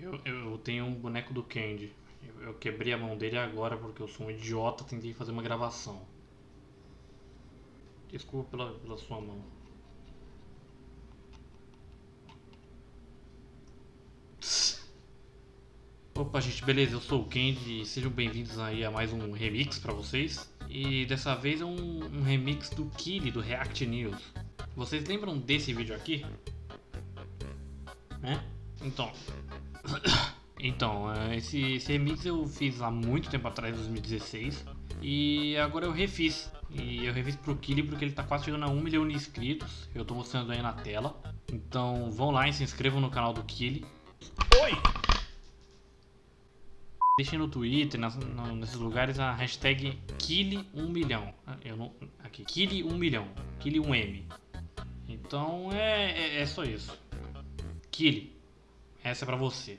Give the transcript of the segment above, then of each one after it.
Eu, eu tenho um boneco do Candy. Eu, eu quebrei a mão dele agora porque eu sou um idiota, tentei fazer uma gravação. Desculpa pela, pela sua mão. Opa gente, beleza? Eu sou o Candy e sejam bem-vindos aí a mais um remix pra vocês. E dessa vez é um, um remix do Killy, do React News. Vocês lembram desse vídeo aqui? Né? Então, então, é, esse, esse remix eu fiz há muito tempo atrás, 2016, e agora eu refiz. E eu refiz pro Kili porque ele tá quase chegando a 1 milhão de inscritos, eu tô mostrando aí na tela. Então vão lá e se inscrevam no canal do Kili. Oi! Deixem no Twitter, nas, no, nesses lugares, a hashtag Kili1 milhão. Ah, eu não, aqui, Kili1 milhão, Kili1M. Então é, é, é só isso. Kili, essa é pra você.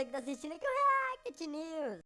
você que tá assistindo aqui o React News.